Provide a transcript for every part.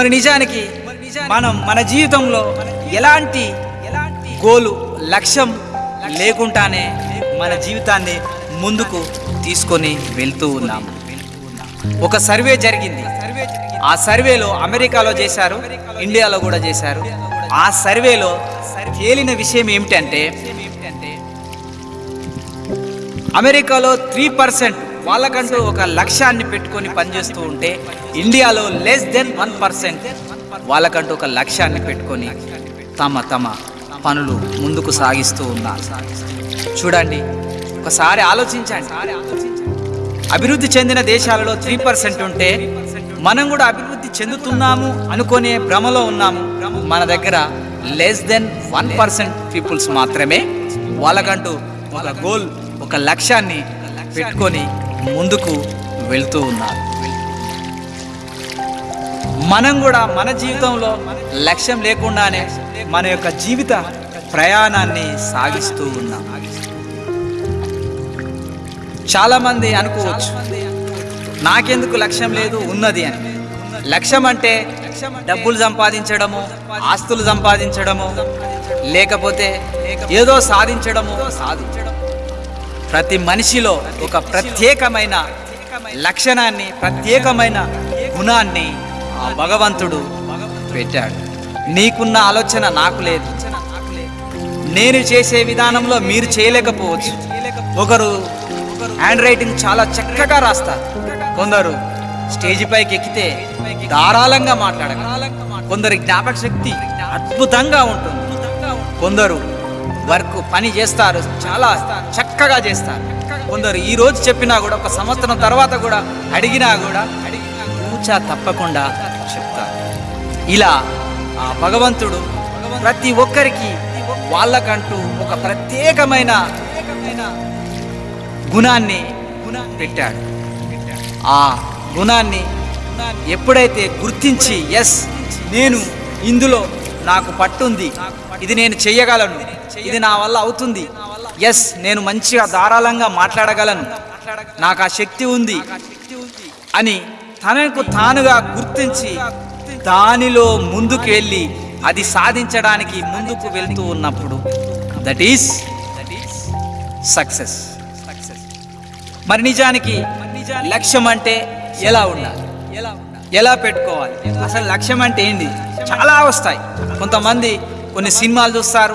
మరి నిజానికి మనం మన జీవితంలో ఎలాంటి గోలు లక్ష్యం లేకుండానే మన జీవితాన్ని ముందుకు తీసుకొని వెళ్తూ ఉన్నాం. ఒక సర్వే జరిగింది. ఆ సర్వేలో అమెరికాలో చేశారు ఇండియాలో కూడా చేశారు. ఆ సర్వేలో తేలిన విషయం ఏమిటంటే అమెరికాలో త్రీ పర్సెంట్ వాళ్ళకంటూ ఒక లక్ష్యాన్ని పెట్టుకొని పనిచేస్తూ ఉంటే ఇండియాలో లెస్ దెన్ వన్ పర్సెంట్ వాళ్ళకంటూ ఒక లక్ష్యాన్ని పెట్టుకొని తమ తమ పనులు ముందుకు సాగిస్తూ ఉన్నారు. చూడండి ఒకసారి ఆలోచించండి. అభివృద్ధి చెందిన దేశాలలో త్రీ పర్సెంట్ ఉంటే మనం కూడా అభివృద్ధి చెందుతున్నాము అనుకునే భ్రమలో ఉన్నాము. మన దగ్గర less than one percent peoples మాత్రమే వాళ్ళకంటూ ఒక గోల్ ఒక లక్ష్యాన్ని పెట్టుకొని ముందుకు వెళ్తూ ఉన్నారు. మనం కూడా మన జీవితంలో లక్ష్యం లేకుండానే మన యొక్క జీవిత ప్రయాణాన్ని సాగిస్తూ ఉన్నాం. చాలా మంది అనుకోవచ్చు నాకెందుకు లక్ష్యం లేదు ఉన్నది అని. లక్ష్యం అంటే డబ్బులు సంపాదించడము ఆస్తులు సంపాదించడము లేకపోతే ఏదో సాధించడము సాధించడం ప్రతి మనిషిలో ఒక ప్రత్యేకమైన లక్షణాన్ని ప్రత్యేకమైన గుణాన్ని ఆ భగవంతుడు పెట్టాడు. నీకున్న ఆలోచన నాకు లేదు. నేను చేసే విధానంలో మీరు చేయలేకపోవచ్చు. ఒకరు హ్యాండ్ రైటింగ్ చాలా చక్కగా రాస్తారు. కొందరు స్టేజ్ పైకి ఎక్కితే ధారాళంగా మాట్లాడగలరు. కొందరి జ్ఞాపక శక్తి అద్భుతంగా ఉంటుంది. కొందరు వర్క్ పని చేస్తారు. చాలా చక్కగా చేస్తారు. కొందరు ఈ రోజు చెప్పినా కూడా ఒక సంవత్సరం తర్వాత కూడా అడిగినా కూడా కూచా తప్పకుండా చెప్తారు. ఇలా ఆ భగవంతుడు ప్రతి ఒక్కరికి వాళ్ళకంటూ ఒక ప్రత్యేకమైన గుణాన్ని పెట్టాడు. ఆ గుణాన్ని ఎప్పుడైతే గుర్తించి ఎస్ నేను ఇందులో నాకు పట్టుంది ఇది నేను చెయ్యగలను. ఇది నా వల్ల అవుతుంది. ఎస్ నేను మంచిగా ధారాళంగా మాట్లాడగలను. నాకు ఆ శక్తి ఉంది అని తనకు తానుగా గుర్తించి దానిలో ముందుకు వెళ్ళి అది సాధించడానికి ముందుకు వెళ్తూ ఉన్నప్పుడు దట్ ఈస్ సక్సెస్ మరి నిజానికి లక్ష్యం అంటే ఎలా ఉండాలి? ఎలా పెట్టుకోవాలి? అసలు లక్ష్యం అంటే ఏంటి చాలా వస్తాయి. కొంతమంది కొన్ని సినిమాలు చూస్తారు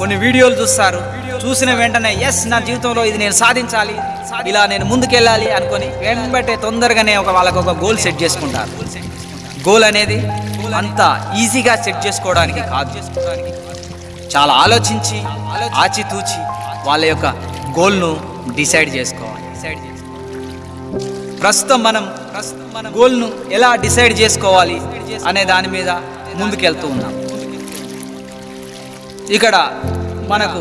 కొన్ని వీడియోలు చూస్తారు. చూసిన వెంటనే ఎస్ నా జీవితంలో ఇది నేను సాధించాలి ఇలా నేను ముందుకెళ్ళాలి అనుకొని వెంబటే తొందరగానే ఒక వాళ్ళకు ఒక గోల్ సెట్ చేసుకుంటారు. గోల్ అనేది అంత ఈజీగా సెట్ చేసుకోవడానికి కాదు. చాలా ఆలోచించి ఆచితూచి వాళ్ళ యొక్క గోల్ను డిసైడ్ చేసుకోవాలి. డిసైడ్ ప్రస్తుతం మనం ప్రస్తుతం మన గోల్ను ఎలా డిసైడ్ చేసుకోవాలి అనే దాని మీద ముందుకెళ్తూ ఉన్నాం. ఇక్కడ మనకు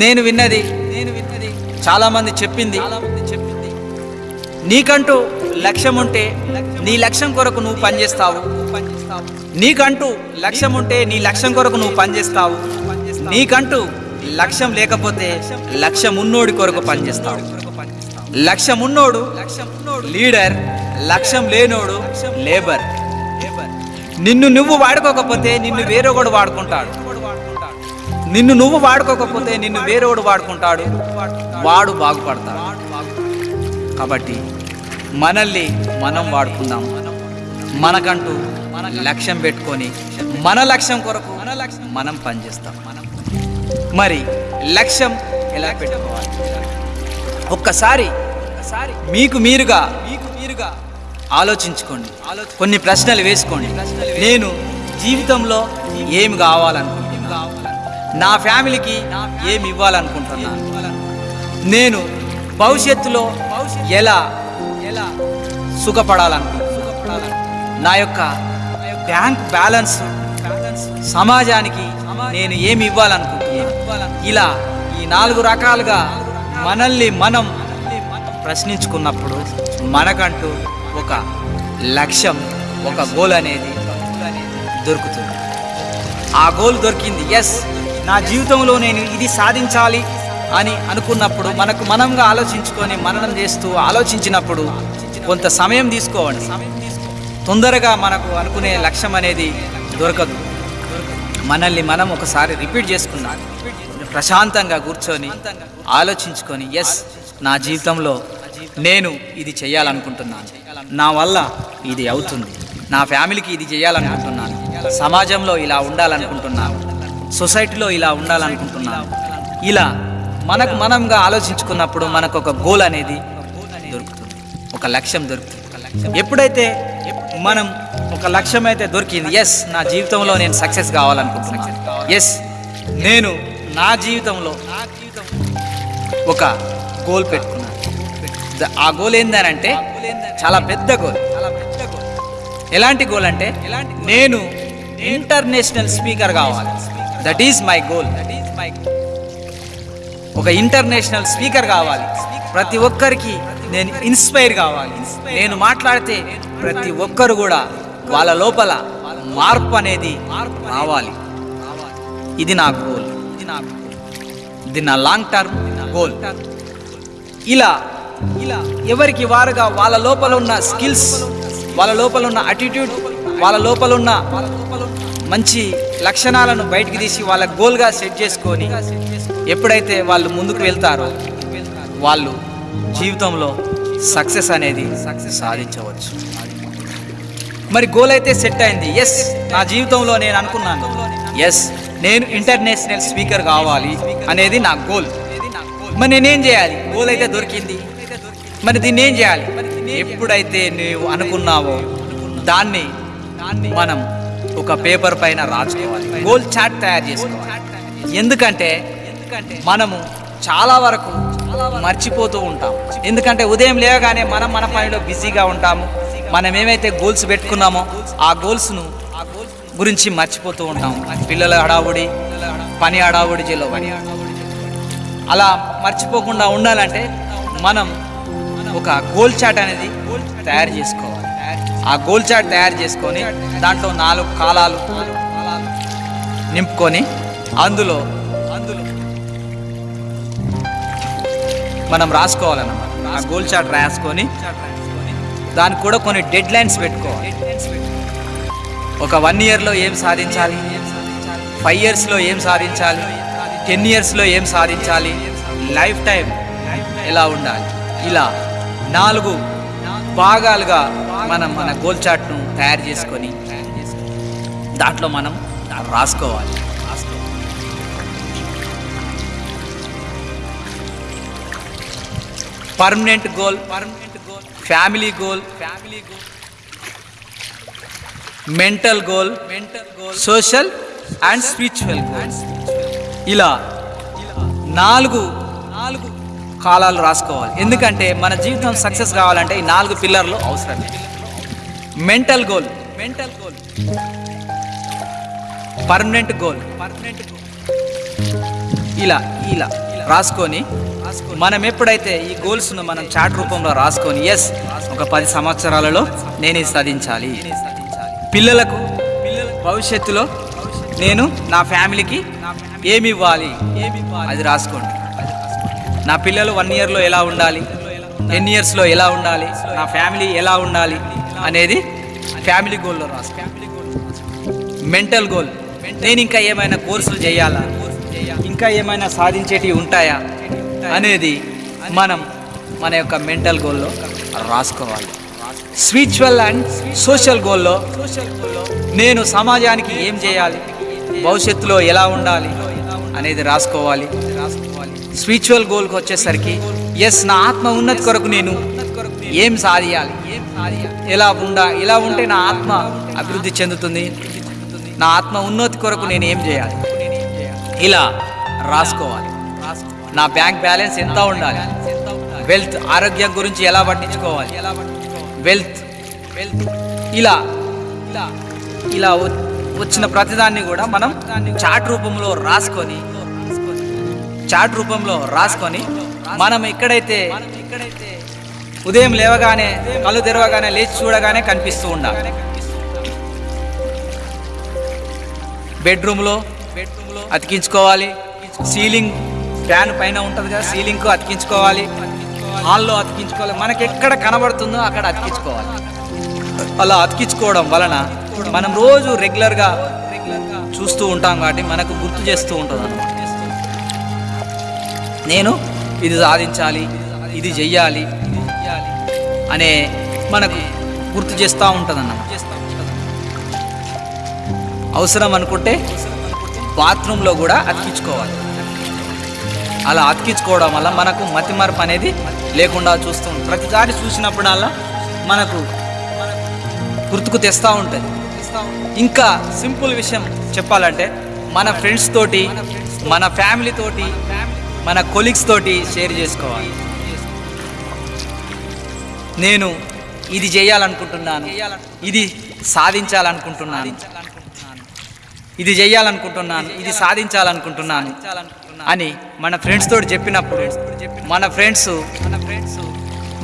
నేను విన్నది నేను విన్నది చాలా మంది చెప్పింది చెప్పింది. నీకంటూ లక్ష్యం ఉంటే నీ లక్ష్యం కొరకు నువ్వు పనిచేస్తావు. నీకంటూ లక్ష్యం ఉంటే నీ లక్ష్యం కొరకు నువ్వు పనిచేస్తావు. నీకంటూ లక్ష్యం లేకపోతే లక్ష్యం ఉన్నోడి కొరకు పనిచేస్తావు. లక్ష్యం ఉన్నోడు లీడర్ లక్ష్యం లేనోడు లేబర్. నిన్ను నువ్వు వాడుకోకపోతే నిన్ను వేరొకడు వాడుకుంటాడు. నిన్ను నువ్వు వాడుకోకపోతే నిన్ను వేరేవాడు వాడుకుంటాడు? వాడు బాగుపడతాడు. కాబట్టి మనల్ని మనం వాడుకుందాం. మనకంటూ లక్ష్యం పెట్టుకొని మన లక్ష్యం కొరకు మనం పనిచేస్తాం. మరి లక్ష్యం ఎలా పెట్టుకోవాలి? ఒక్కసారి మీకు మీరుగా మీకు మీరుగా ఆలోచించుకోండి. కొన్ని ప్రశ్నలు వేసుకోండి. నేను జీవితంలో ఏమి కావాలనుకుంటున్నాను? నా ఫ్యామిలీకి ఏమి ఇవ్వాలనుకుంటున్నాను నేను భవిష్యత్తులో ఎలా ఎలా సుఖపడాలనుకుంటున్నాను నా యొక్క బ్యాంక్ బ్యాలెన్స్ సమాజానికి నేను ఏమి ఇవ్వాలనుకుంటున్నాను ఇలా ఈ నాలుగు రకాలుగా మనల్ని మనం ప్రశ్నించుకున్నప్పుడు మనకంటూ ఒక లక్ష్యం ఒక గోల్ అనేది దొరుకుతుంది. ఆ గోల్ దొరికింది. ఎస్ నా జీవితంలో నేను ఇది సాధించాలి అని అనుకున్నప్పుడు మనకు మనంగా ఆలోచించుకొని మననం చేస్తూ ఆలోచించినప్పుడు కొంత సమయం తీసుకోవండి. తొందరగా మనకు అనుకునే లక్ష్యం అనేది దొరకదు. మనల్ని మనం ఒకసారి రిపీట్ చేసుకున్నాం ప్రశాంతంగా కూర్చొని ఆలోచించుకొని ఎస్ నా జీవితంలో నేను ఇది చేయాలనుకుంటున్నాను. నా వల్ల ఇది అవుతుంది. నా ఫ్యామిలీకి ఇది చేయాలనుకుంటున్నాను. సమాజంలో ఇలా ఉండాలనుకుంటున్నాను. సొసైటీలో ఇలా ఉండాలనుకుంటున్నాను. ఇలా మనకు మనంగా ఆలోచించుకున్నప్పుడు మనకు ఒక గోల్ అనేది దొరుకుతుంది. ఒక లక్ష్యం దొరుకుతుంది. ఎప్పుడైతే మనం ఒక లక్ష్యం అయితే దొరికింది ఎస్ నా జీవితంలో నేను సక్సెస్ కావాలనుకుంటున్నాను. ఎస్ నేను నా జీవితంలో ఒక గోల్ పెట్టుకున్నాను. ఆ గోల్ ఏందనంటే చాలా పెద్ద గోల్ ఎలాంటి గోల్ అంటే నేను ఇంటర్నేషనల్ స్పీకర్ కావాలి. That is my goal that is my ఒక ఇంటర్నేషనల్ స్పీకర్ కావాలి. ప్రతి ఒక్కరికి నేను ఇన్స్పైర్ కావాలి. నేను మాట్లాడితే ప్రతి ఒక్కరు కూడా వాళ్ళ లోపల మార్పు అనేది రావాలి. ఇది నా గోల్ ఇది నా ఇది నా లాంగ్ టర్మ్ గోల్ ఇలా ఇలా ఎవరికి వారుగా వాళ్ళ లోపల ఉన్న స్కిల్స్ వాళ్ళ లోపల ఉన్న అటిట్యూడ్ వాళ్ళ లోపల ఉన్న మంచి లక్షణాలను బయటికి తీసి వాళ్ళ గోల్గా సెట్ చేసుకొని ఎప్పుడైతే వాళ్ళు ముందుకు వెళ్తారో వాళ్ళు జీవితంలో సక్సెస్ అనేది సక్సెస్ సాధించవచ్చు. మరి గోల్ అయితే సెట్ అయింది. ఎస్ నా జీవితంలో నేను అనుకున్నాను. ఎస్ నేను ఇంటర్నేషనల్ స్పీకర్ కావాలి అనేది నా గోల్. మరి నేనేం చేయాలి? గోల్ అయితే దొరికింది. మరి దీన్ని ఏం చేయాలి? ఎప్పుడైతే నువ్వు అనుకున్నావో దాన్ని మనం ఒక పేపర్ పైన రాసుకోవాలి. గోల్ చాట్ తయారు చేసుకోవాలి. ఎందుకంటే మనము చాలా వరకు మర్చిపోతూ ఉంటాం. ఎందుకంటే ఉదయం లేవగానే మనం మన పనిలో బిజీగా ఉంటాము. మనం ఏమైతే గోల్స్ పెట్టుకున్నామో ఆ గోల్స్ను గురించి మర్చిపోతూ ఉంటాం. పిల్లల హడావుడి పని హడావుడి జిల్లా పని అలా మర్చిపోకుండా ఉండాలంటే మనం ఒక గోల్ చాట్ అనేది తయారు చేసుకోవాలి. ఆ గోల్ చాట్ తయారు చేసుకొని దాంట్లో నాలుగు కాలాలు నింపుకొని అందులో అందులో మనం రాసుకోవాలన్నమాట. ఆ గోల్ చాట్ రాసుకొని దానికి కూడా కొన్ని డెడ్ లైన్స్ పెట్టుకోవాలి. ఒక వన్ ఇయర్లో ఏం సాధించాలి? ఫైవ్ ఇయర్స్లో ఏం సాధించాలి? టెన్ ఇయర్స్లో ఏం సాధించాలి? లైఫ్ టైం ఎలా ఉండాలి? ఇలా నాలుగు భాగాలుగా మనం మన గోల్ చాట్ను తయారు చేసుకొని దాంట్లో మనం రాసుకోవాలి. Permanent goal permanent goal family goal family goal mental goal mental goal social and spiritual goals ఇలా నాలుగు నాలుగు కాలాలు రాసుకోవాలి. ఎందుకంటే మన జీవితం సక్సెస్ కావాలంటే ఈ నాలుగు పిల్లర్లు అవసరం mental goal mental goal permanent goal permanent goal ఇలా ఇలా రాసుకొని మనం ఎప్పుడైతే ఈ గోల్స్ను మనం చాట్ రూపంలో రాసుకొని ఎస్ ఒక పది సంవత్సరాలలో నేను సాధించాలి. పిల్లలకు భవిష్యత్తులో నేను నా ఫ్యామిలీకి ఏమి ఇవ్వాలి? అది రాసుకోండి. నా పిల్లలు వన్ ఇయర్లో ఎలా ఉండాలి? టెన్ ఇయర్స్లో ఎలా ఉండాలి? నా ఫ్యామిలీ ఎలా ఉండాలి? అనేది ఫ్యామిలీ గోల్లో రాసుకో మెంటల్ గోల్ నేను ఇంకా ఏమైనా కోర్సులు చేయాలా? ఇంకా ఏమైనా సాధించేటివి ఉంటాయా? అనేది మనం మన యొక్క మెంటల్ గోల్లో రాసుకోవాలి. స్పిరిచువల్ అండ్ సోషల్ గోల్లో నేను సమాజానికి ఏం చేయాలి? భవిష్యత్తులో ఎలా ఉండాలి? అనేది రాసుకోవాలి. స్పిరిచువల్ గోల్కి వచ్చేసరికి ఎస్ నా ఆత్మ ఉన్నతి కొరకు నేను ఏం సాధియాలి? ఎలా ఉండా? ఇలా ఉంటే నా ఆత్మ అభివృద్ధి చెందుతుంది? నా ఆత్మ ఉన్నతి కొరకు నేను ఏం చేయాలి? ఇలా రాసుకోవాలి. నా బ్యాంక్ బ్యాలెన్స్ ఎంత ఉండాలి? వెల్త్ ఆరోగ్యం గురించి ఎలా పట్టించుకోవాలి? వెల్త్ వెల్త్ ఇలా ఇలా ఇలా వచ్చిన ప్రతిదాన్ని కూడా మనం చాట్ రూపంలో రాసుకొని చాట్ రూపంలో రాసుకొని మనం ఎక్కడైతే ఉదయం లేవగానే కళ్ళు తెరవగానే లేచి చూడగానే కనిపిస్తూ ఉండాలి బెడ్రూమ్లో బెడ్రూమ్లో అతికించుకోవాలి. సీలింగ్ ఫ్యాన్ పైన ఉంటుంది కదా సీలింగ్కు అతికించుకోవాలి. హాల్లో అతికించుకోవాలి. మనకి ఎక్కడ కనబడుతుందో అక్కడ అతికించుకోవాలి. అలా అతికించుకోవడం వలన మనం రోజు రెగ్యులర్గా చూస్తూ ఉంటాం కాబట్టి మనకు గుర్తు చేస్తూ ఉంటుంది నేను ఇది సాధించాలి ఇది చెయ్యాలి అనే మనకు గుర్తు చేస్తూ ఉంటుంది అన్నమాట అవసరం అనుకుంటే బాత్రూంలో కూడా అతికించుకోవాలి. అలా అతికించుకోవడం వల్ల మనకు మతిమరపు అనేది లేకుండా చూస్తూ ఉంటుంది ప్రతిసారి చూసినప్పుడల్లా మనకు గుర్తుకు తెస్తూ ఉంటుంది. ఇంకా సింపుల్ విషయం చెప్పాలంటే మన ఫ్రెండ్స్ తోటి మన ఫ్యామిలీ తోటి మన కొలీగ్స్ తోటి షేర్ చేసుకోవాలి. నేను ఇది చేయాలనుకుంటున్నాను. ఇది సాధించాలనుకుంటున్నాను. ఇది చేయాలనుకుంటున్నాను. ఇది సాధించాలనుకుంటున్నాను. అని మన ఫ్రెండ్స్ తోటి చెప్పినప్పుడు మన ఫ్రెండ్స్ మన ఫ్రెండ్స్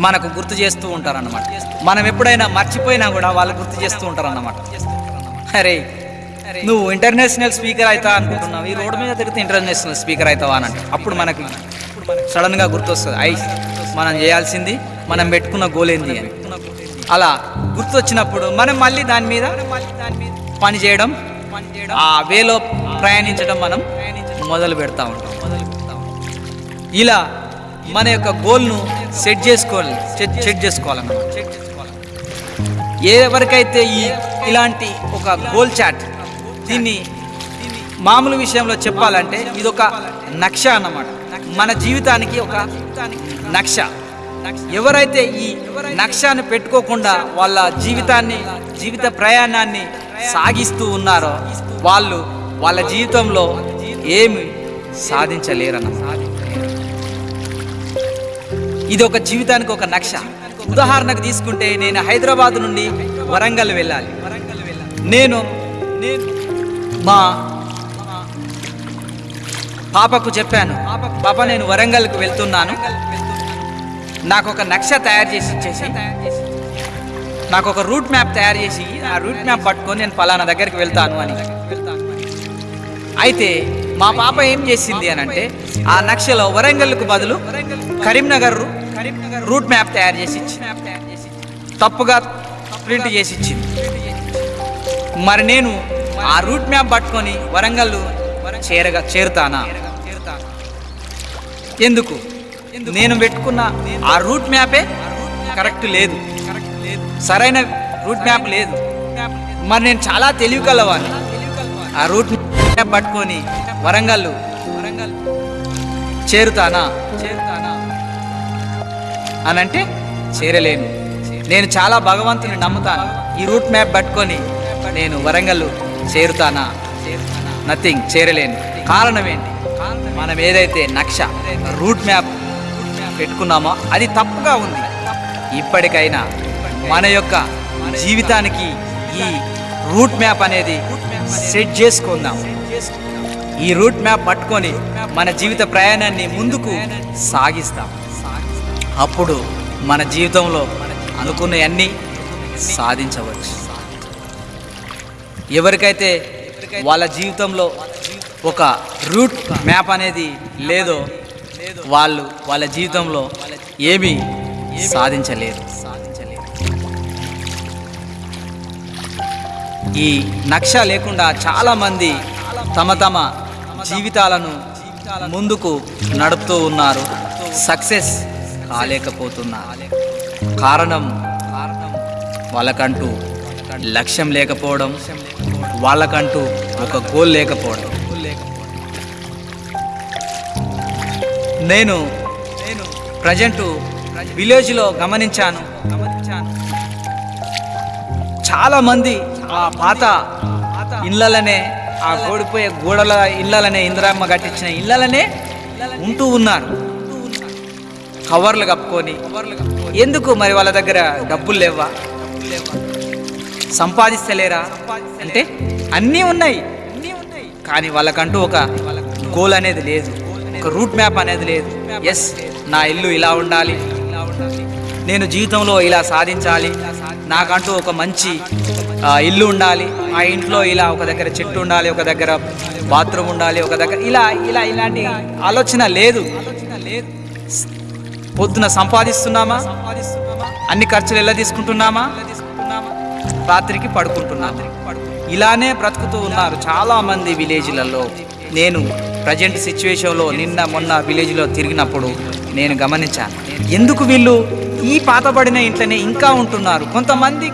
మనకు గుర్తు చేస్తూ ఉంటారు అన్నమాట మనం ఎప్పుడైనా మర్చిపోయినా కూడా వాళ్ళు గుర్తు చేస్తూ ఉంటారు అన్నమాట అరే నువ్వు ఇంటర్నేషనల్ స్పీకర్ అవుతా అనుకుంటున్నావు? ఈ రోడ్డు మీద తిరిగితే ఇంటర్నేషనల్ స్పీకర్ అవుతావా అని అప్పుడు మనకి సడన్గా గుర్తొస్తుంది. ఐ మనం చేయాల్సింది మనం పెట్టుకున్న గోల్ ఏంది అని. అలా గుర్తొచ్చినప్పుడు మనం మళ్ళీ దాని మీద పని చేయడం ఆ వేలో ప్రయాణించడం మనం మొదలు పెడతా ఉంటాం. మొదలు పెడతా ఇలా మన యొక్క గోల్ను సెట్ చేసుకోవాలి సెట్ సెట్ చేసుకోవాలి ఎవరికైతే ఈ ఇలాంటి ఒక గోల్ చాట్ దీన్ని మామూలు విషయంలో చెప్పాలంటే ఇది ఒక నక్ష అన్నమాట. మన జీవితానికి ఒక నక్ష. ఎవరైతే ఈ నక్షాన్ని పెట్టుకోకుండా వాళ్ళ జీవితాన్ని జీవిత ప్రయాణాన్ని సాగిస్తూ ఉన్నారో వాళ్ళు వాళ్ళ జీవితంలో ఏమి సాధించలేరన్న. ఇది ఒక జీవితానికి ఒక నక్ష. ఉదాహరణకు తీసుకుంటే నేను హైదరాబాద్ నుండి వరంగల్ వెళ్ళాలి. నేను నేను మా పాపకు చెప్పాను పాప నేను వరంగల్కి వెళ్తున్నాను. నాకు ఒక నక్ష తయారు చేసి ఇచ్చేసి నాకు ఒక రూట్ మ్యాప్ తయారు చేసి ఆ రూట్ మ్యాప్ పట్టుకొని నేను పలానా దగ్గరికి వెళ్తాను అని. అయితే మా పాప ఏం చేసింది అని అంటే ఆ నక్షలో వరంగల్కు బదులు కరీంనగర్ రూట్ మ్యాప్ తయారు చేసి ఇచ్చింది. తప్పుగా ప్రింట్ చేసి ఇచ్చింది. మరి నేను ఆ రూట్ మ్యాప్ పట్టుకొని వరంగల్ చేరగా చేరుతానా? ఎందుకు? నేను పెట్టుకున్న ఆ రూట్ మ్యాపే కరెక్ట్ లేదు. సరైన రూట్ మ్యాప్ లేదు. మరి నేను చాలా తెలివి కలవాలి ఆ రూట్ మ్యాప్ పట్టుకొని వరంగల్ వరంగల్ చేరుతానా? చేరుతానా అని అంటే చేరలేను. నేను చాలా భగవంతుని నమ్ముతాను. ఈ రూట్ మ్యాప్ పట్టుకొని నేను వరంగల్ చేరుతానా? నథింగ్ చేరలేను. కారణం ఏంటి? మనం ఏదైతే నక్ష రూట్ మ్యాప్ పెట్టుకున్నామో అది తప్పుగా ఉంది. ఇప్పటికైనా మన యొక్క జీవితానికి ఈ రూట్ మ్యాప్ అనేది సెట్ చేసుకుందాం. ఈ రూట్ మ్యాప్ పట్టుకొని మన జీవిత ప్రయాణాన్ని ముందుకు సాగిస్తాం. అప్పుడు మన జీవితంలో అనుకున్నవన్నీ సాధించవచ్చు. ఎవరికైతే వాళ్ళ జీవితంలో ఒక రూట్ మ్యాప్ అనేది లేదో వాళ్ళు వాళ్ళ జీవితంలో ఏమీ సాధించలేదు. ఈ నక్ష లేకుండా చాలామంది తమ తమ జీవితాలను ముందుకు నడుపుతూ ఉన్నారు. సక్సెస్ కాలేకపోతున్నారు. కారణం వాళ్ళకంటూ లక్ష్యం లేకపోవడం వాళ్ళకంటూ ఒక గోల్ లేకపోవడం. నేను నేను ప్రజెంట్ విలేజ్లో గమనించాను. గమనించాను చాలామంది ఆ పాత ఇళ్ళలనే ఆ గోడిపోయే గోడల ఇళ్ళలనే ఇందిరామ్మ కట్టించిన ఇళ్ళలనే ఉంటూ ఉన్నారు. కవర్లు కప్పుకొని. ఎందుకు మరి వాళ్ళ దగ్గర డబ్బులు లేవా సంపాదిస్తలేరా? అంటే అన్నీ ఉన్నాయి. కానీ వాళ్ళకంటూ ఒక గోల్ అనేది లేదు. ఒక రూట్ మ్యాప్ అనేది లేదు. ఎస్ నా ఇల్లు ఇలా ఉండాలి. నేను జీవితంలో ఇలా సాధించాలి. నాకంటూ ఒక మంచి ఇల్లు ఉండాలి. ఆ ఇంట్లో ఇలా ఒక దగ్గర చెట్టు ఉండాలి ఒక దగ్గర బాత్రూమ్ ఉండాలి ఒక దగ్గర ఇలా ఇలా ఇలాంటి ఆలోచన లేదు. పొద్దున సంపాదిస్తున్నామా? అన్ని ఖర్చులు ఎలా తీసుకుంటున్నామా? రాత్రికి పడుకుంటున్నాము? ఇలానే బ్రతుకుతూ ఉన్నారు చాలామంది విలేజ్లలో. నేను ప్రజెంట్ సిచ్యువేషన్లో నిన్న మొన్న విలేజ్లో తిరిగినప్పుడు నేను గమనించాను. ఎందుకు వీళ్ళు ఈ పాతబడిన ఇంట్లోనే ఇంకా ఉంటున్నారు? కొంతమంది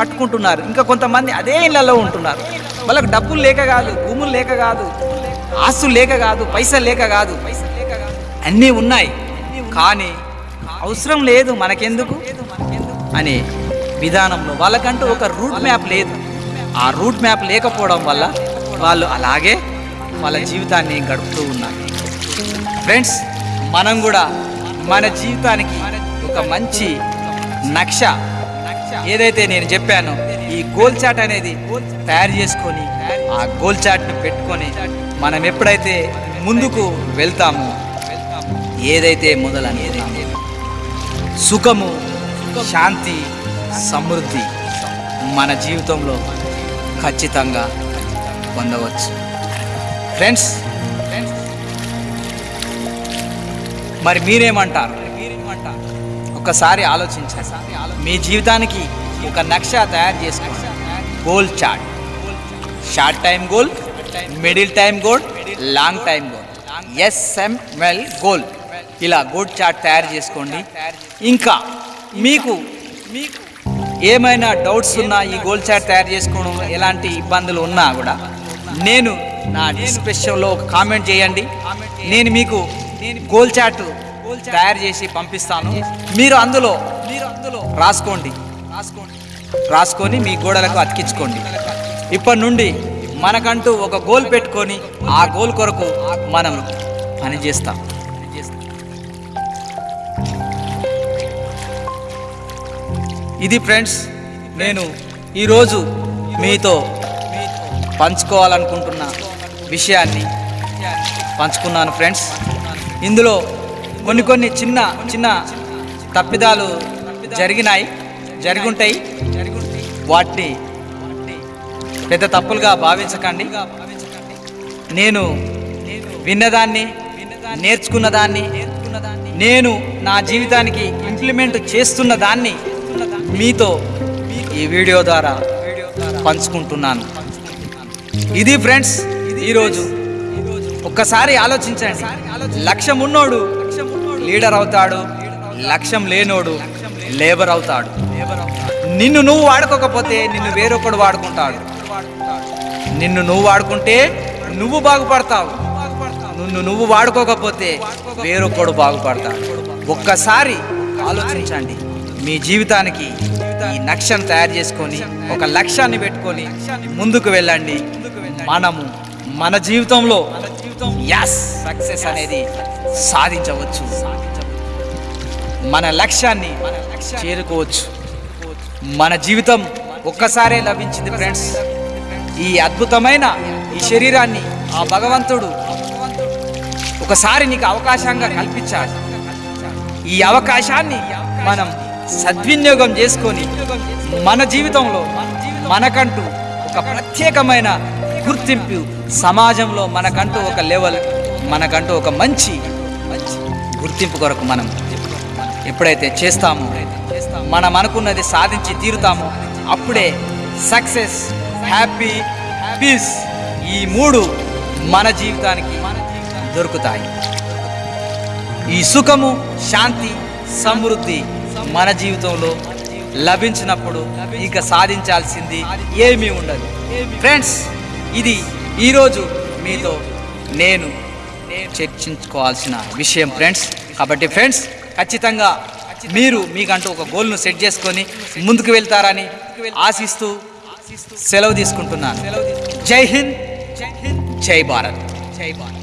కట్టుకుంటున్నారు ఇంకా కొంతమంది అదే ఇళ్ళలో ఉంటున్నారు. వాళ్ళకి డబ్బులు లేక కాదు భూములు లేక కాదు ఆస్తులు లేక కాదు పైసలు లేక కాదు. అన్నీ ఉన్నాయి. కానీ అవసరం లేదు మనకెందుకు? అనే విధానంలో వాళ్ళకంటూ ఒక రూట్ మ్యాప్ లేదు. ఆ రూట్ మ్యాప్ లేకపోవడం వల్ల వాళ్ళు అలాగే వాళ్ళ జీవితాన్ని గడుపుతూ ఉన్నారు. ఫ్రెండ్స్ మనం కూడా మన జీవితానికి ఒక మంచి నక్ష ఏదైతే నేను చెప్పానో ఈ గోల్ చాట్ అనేది తయారు చేసుకొని ఆ గోల్ చాట్ను పెట్టుకొని మనం ఎప్పుడైతే ముందుకు వెళ్తామో ఏదైతే మొదలనేది సుఖము శాంతి సమృద్ధి మన జీవితంలో ఖచ్చితంగా పొందవచ్చు. ఫ్రెండ్స్ మరి మీరేమంటారు? ఒకసారి ఆలోచించారు మీ జీవితానికి ఒక నక్ష తయారు చేసుకోండి. Goal chart short time goal middle time goal long time goal SML goal ఇలా గోల్ చార్ట్ తయారు చేసుకోండి. ఇంకా మీకు మీకు ఏమైనా డౌట్స్ ఉన్నా ఈ గోల్ చార్ట్ తయారు చేసుకోవడం ఎలాంటి ఇబ్బందులు ఉన్నా కూడా నేను నా డిస్క్రిప్షన్లో ఒక కామెంట్ చేయండి. నేను మీకు గోల్ చార్ట్ తయారు చేసి పంపిస్తాను. మీరు అందులో మీరు అందులో రాసుకోండి. రాసుకోండి రాసుకొని మీ గోడలకు అతికించుకోండి. ఇప్పటి నుండి మనకంటూ ఒక గోల్ పెట్టుకొని ఆ గోల్ కొరకు మనం పనిచేస్తాం. ఇది ఫ్రెండ్స్ నేను ఈరోజు మీతో పంచుకోవాలనుకుంటున్న విషయాన్ని పంచుకున్నాను ఫ్రెండ్స్. ఇందులో కొన్ని కొన్ని చిన్న చిన్న తప్పిదాలు జరిగినాయి జరుగుంటాయి. వాటిని పెద్ద తప్పులుగా భావించకండి. నేను విన్నదాన్ని నేర్చుకున్న దాన్ని నేను నా జీవితానికి ఇంప్లిమెంట్ చేస్తున్న దాన్ని మీతో ఈ వీడియో ద్వారా పంచుకుంటున్నాను. ఇది ఫ్రెండ్స్ ఈరోజు ఒక్కసారి ఆలోచించండి. లక్ష్యం ఉన్నోడు లీడర్ అవుతాడు లక్ష్యం లేనోడు లేబర్ అవుతాడు. నిన్ను నువ్వు వాడుకోకపోతే నిన్ను వేరొకడు వాడుకుంటాడు. నిన్ను నువ్వు వాడుకుంటే నువ్వు బాగుపడతావు. నిన్ను నువ్వు వాడుకోకపోతే వేరొకడు బాగుపడతాడు. ఒక్కసారి ఆలోచించండి. మీ జీవితానికి ఈ లక్ష్యం తయారు చేసుకొని ఒక లక్ష్యాన్ని పెట్టుకొని ముందుకు వెళ్ళండి. మనము మన జీవితంలో యాస్ సక్సెస్ అనేది సాధించవచ్చు. మన లక్ష్యాన్ని చేరుకోవచ్చు. మన జీవితం ఒక్కసారే లభించింది ఫ్రెండ్స్ ఈ అద్భుతమైన ఈ శరీరాన్ని ఆ భగవంతుడు ఒకసారి నీకు అవకాశంగా కల్పించాడు. ఈ అవకాశాన్ని మనం సద్వినియోగం చేసుకొని మన జీవితంలో మనకంటూ ఒక ప్రత్యేకమైన గుర్తింపు సమాజంలో మనకంటూ ఒక లెవెల్ మనకంటూ ఒక మంచి గుర్తింపు కొరకు మనం ఎప్పుడైతే చేస్తామో మనం అనుకున్నది సాధించి తీరుతామో అప్పుడే సక్సెస్ హ్యాపీ పీస్ ఈ మూడు మన జీవితానికి దొరుకుతాయి. ఈ సుఖము శాంతి సమృద్ధి మన జీవితంలో లభించినప్పుడు ఇక సాధించాల్సింది ఏమీ ఉండదు. ఫ్రెండ్స్ ఇది ఈరోజు మీతో నేను చర్చించుకోవాల్సిన విషయం ఫ్రెండ్స్ కాబట్టి ఫ్రెండ్స్ ఖచ్చితంగా మీరు మీకంటూ ఒక గోల్ను సెట్ చేసుకొని ముందుకు వెళ్తారని ఆశిస్తూ సెలవు తీసుకుంటున్నాను. జై హింద్ జై భారత్ జై భారత్.